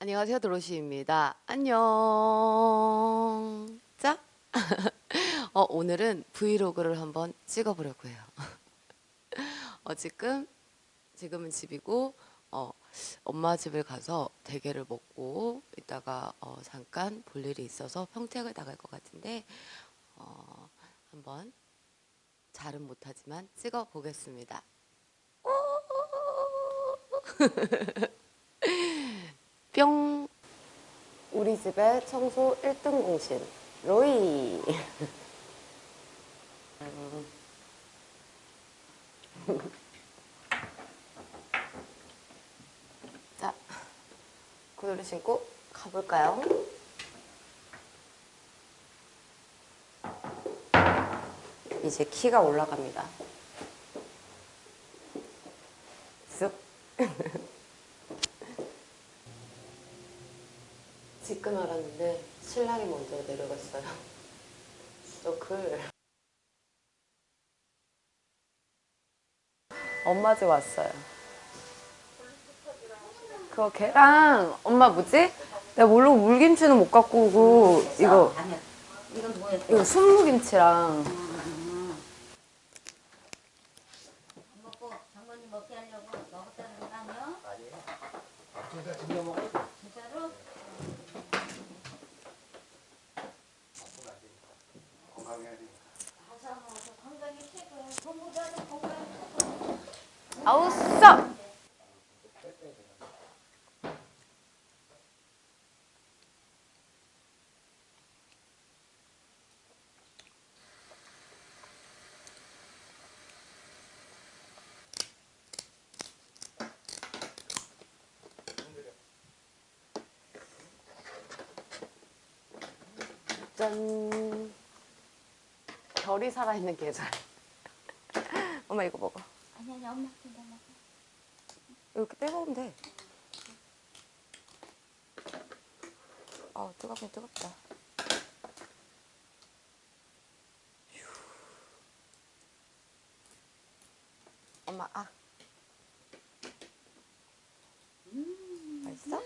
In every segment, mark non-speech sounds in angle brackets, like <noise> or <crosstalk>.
안녕하세요 도로시입니다. 안녕. 자 <laughs> 어, 오늘은 브이로그를 한번 찍어보려고 해요. <laughs> 어, 지금 지금은 집이고 어, 엄마 집을 가서 대게를 먹고 이따가 어, 잠깐 볼 일이 있어서 평택을 나갈 것 같은데 어, 한번 잘은 못하지만 찍어 보겠습니다 <laughs> 뿅. 우리 집의 청소 1등 공신 로이. <laughs> 자 구두를 신고 가볼까요? 이제 키가 올라갑니다. 쓱 <laughs> 지금 알았는데 신랑이 먼저 내려갔어요. 너글 엄마 집 왔어요. 그거 걔랑 엄마 뭐지? 내가 모르고 물김치는 못 갖고 오고 이거. 이건 뭐야? 이거 순무김치랑 먹고 장모님 먹게 하려고 먹었다는 거 아니야? 진짜 진짜 먹어? 진짜로? 건강해야 돼. 가서 먹어서 건강이 최고야. 공부도 건강이 최고. 아우 써! 짠. 별이 살아있는 계절. <laughs> 엄마 이거 먹어 아니 아니 엄마 먹어. 이렇게 빼먹으면 돼. 아 뜨겁긴 뜨겁다. 휴. 엄마 아. 맛있어?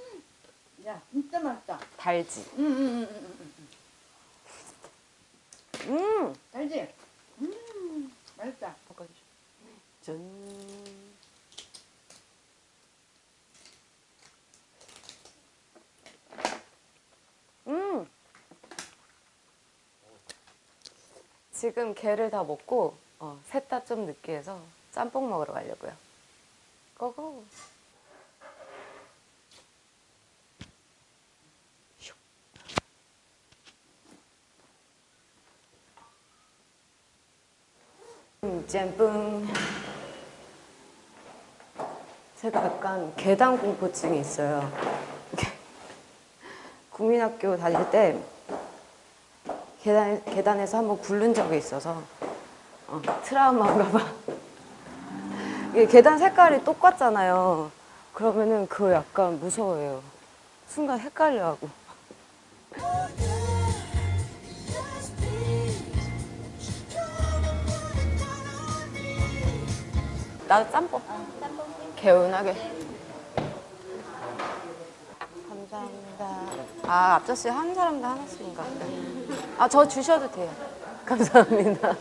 야 진짜 맛있다. 달지. 응응응응 응. 음. 알지? 음 맛있다. 바꿔주죠. 짠. 음. 지금 게를 다 먹고 어, 셋다 좀 느끼해서 짬뽕 먹으러 가려고요. 고고. 슉. 음, 짬뽕. 제가 약간 계단 공포증이 있어요. <laughs> 국민학교 다닐 때 계단, 계단에서 한번 굴른 적이 있어서 어, 트라우마인가 봐. <laughs> 이게 계단 색깔이 똑같잖아요. 그러면은 그거 약간 무서워요. 순간 헷갈려하고. <laughs> 나도 짬뽕. 개운하게. 감사합니다. 아, 앞접시 한 사람당 하나씩인가? 아, 저 주셔도 돼요. <laughs> 감사합니다.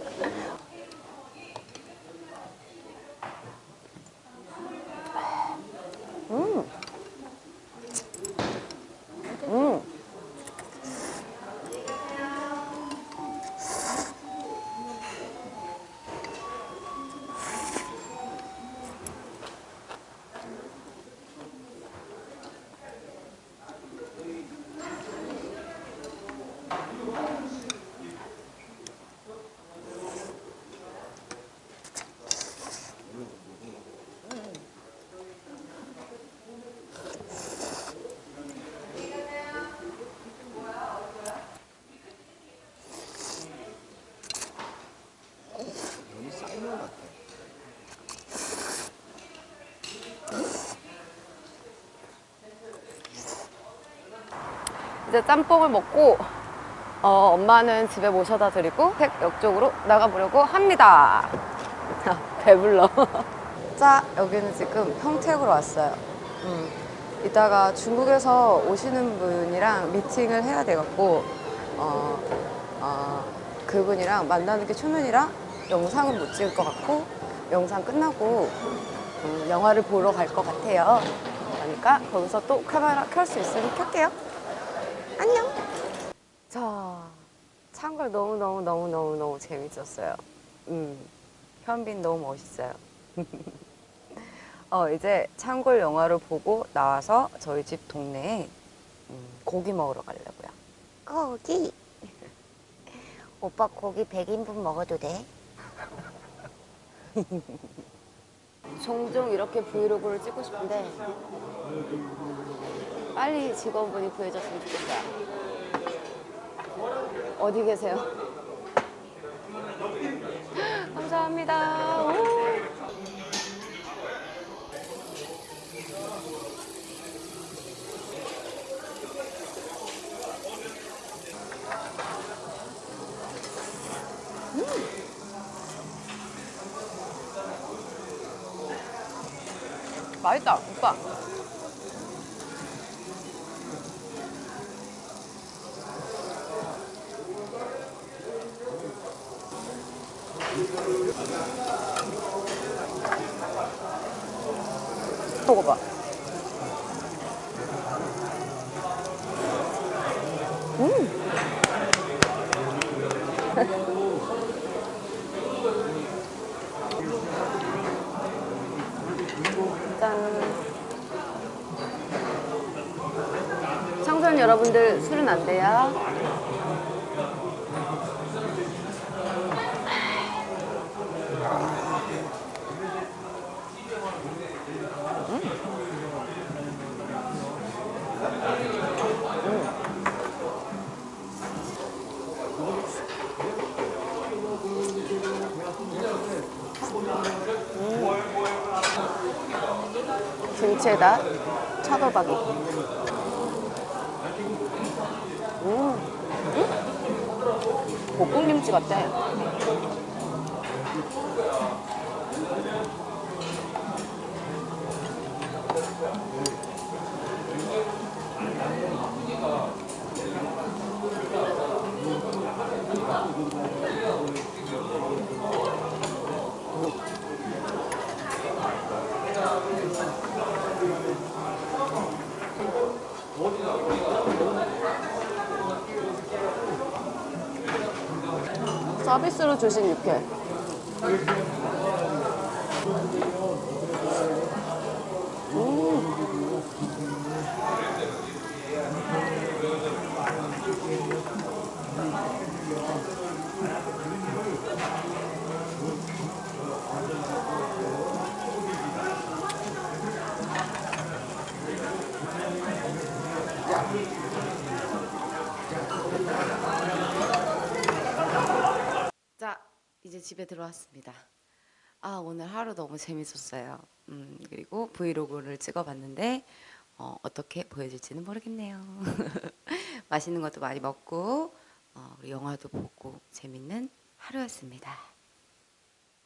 이제 짬뽕을 먹고 어, 엄마는 집에 모셔다 드리고 택역 쪽으로 나가보려고 합니다. <laughs> 배불러. <laughs> 자, 여기는 지금 평택으로 왔어요. 음. 이따가 중국에서 오시는 분이랑 미팅을 해야 돼갖고 어, 어, 그분이랑 만나는 게 초면이라 영상은 못 찍을 것 같고 영상 끝나고 음, 영화를 보러 갈 것 같아요. 그러니까 거기서 또 카메라 켤 수 있으면 켤게요. 안녕. 자, 창걸 너무 너무 너무 너무 너무 재밌었어요. 음, 현빈 너무 멋있어요. <laughs> 어, 이제 창골 영화를 보고 나와서 저희 집 동네에 음, 고기 먹으러 가려고요. 고기. 오빠 고기 100인분 먹어도 돼? 종종 이렇게 브이로그를 찍고 싶은데 빨리 직원분이 구해졌으면 좋겠어요. 어디 계세요? <laughs> 감사합니다. 오. 맛있다, 오빠. 먹어봐. 짠. 청소년 여러분들 술은 안 돼요. 김치에다 차돌박이. 음, 음? 볶음김치 같아. 서비스로 주신 육회. 자, 이제 집에 들어왔습니다. 아, 오늘 하루 너무 재밌었어요. 음, 그리고 브이로그를 찍어봤는데, 어, 어떻게 보여질지는 모르겠네요. <laughs> 맛있는 것도 많이 먹고, 어, 영화도 보고, 재밌는 하루였습니다.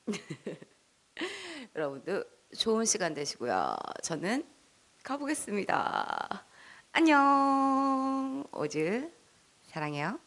<laughs> 여러분도 좋은 시간 되시고요. 저는 가보겠습니다. 안녕. 오즈, 사랑해요.